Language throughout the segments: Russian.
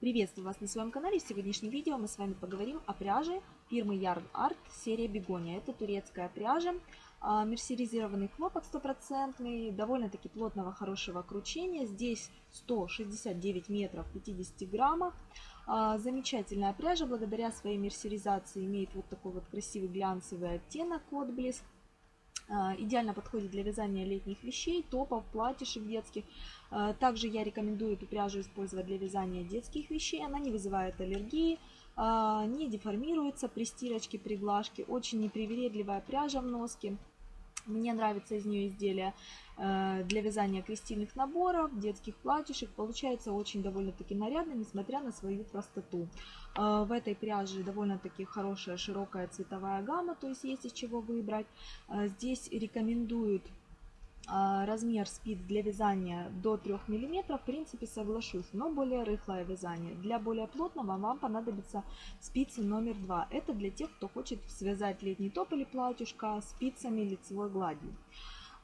Приветствую вас на своем канале. В сегодняшнем видео мы с вами поговорим о пряже фирмы Yard Art серия Бегония. Это турецкая пряжа, а, мерсеризированный хлопок стопроцентный, довольно-таки плотного, хорошего кручения. Здесь 169 метров 50 граммах. А, замечательная пряжа, благодаря своей мерсеризации имеет вот такой вот красивый глянцевый оттенок, отблеск. А, идеально подходит для вязания летних вещей, топов, платьишек детских. А, также я рекомендую эту пряжу использовать для вязания детских вещей. Она не вызывает аллергии, а, не деформируется при стирочке, при глажке. Очень непривередливая пряжа в носке. Мне нравится из нее изделия э, для вязания крестильных наборов, детских платьишек. Получается очень довольно-таки нарядно, несмотря на свою простоту. Э, в этой пряже довольно-таки хорошая широкая цветовая гамма, то есть есть из чего выбрать. Э, здесь рекомендуют размер спиц для вязания до 3 мм, в принципе соглашусь, но более рыхлое вязание. Для более плотного вам понадобится спицы номер 2. Это для тех, кто хочет связать летний топ или платьюшко спицами лицевой гладью.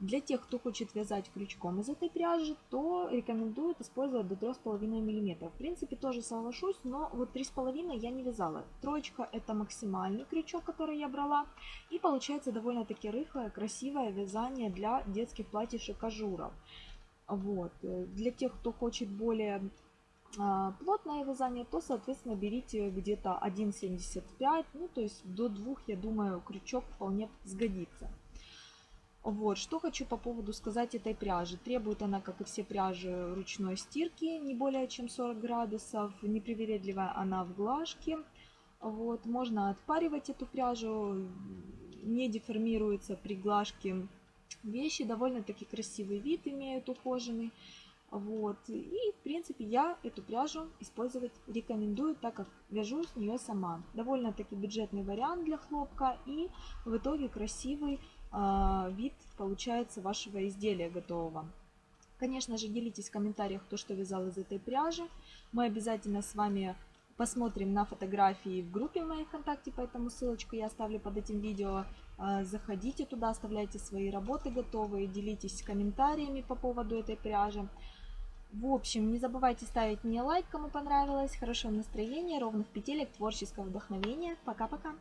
Для тех, кто хочет вязать крючком из этой пряжи, то рекомендуют использовать до 3,5 мм. В принципе, тоже соглашусь, но вот 3,5 я не вязала. Троечка это максимальный крючок, который я брала. И получается довольно-таки рыхлое, красивое вязание для детских платьишек ажуров. Вот. Для тех, кто хочет более а, плотное вязание, то, соответственно, берите где-то 1,75, ну, то есть до 2, я думаю, крючок вполне сгодится. Вот, что хочу по поводу сказать этой пряжи. Требует она, как и все пряжи, ручной стирки, не более чем 40 градусов. Непривередливая она в глажке. Вот, можно отпаривать эту пряжу, не деформируется при глажке вещи. Довольно-таки красивый вид имеют, ухоженный. Вот. И, в принципе, я эту пряжу использовать рекомендую, так как вяжу с нее сама. Довольно-таки бюджетный вариант для хлопка и в итоге красивый а, вид получается вашего изделия готового. Конечно же, делитесь в комментариях, кто что вязал из этой пряжи. Мы обязательно с вами посмотрим на фотографии в группе в моей ВКонтакте, поэтому ссылочку я оставлю под этим видео. А, заходите туда, оставляйте свои работы готовые, делитесь комментариями по поводу этой пряжи. В общем, не забывайте ставить мне лайк, кому понравилось. Хорошего настроения, ровных петелек, творческого вдохновения. Пока-пока!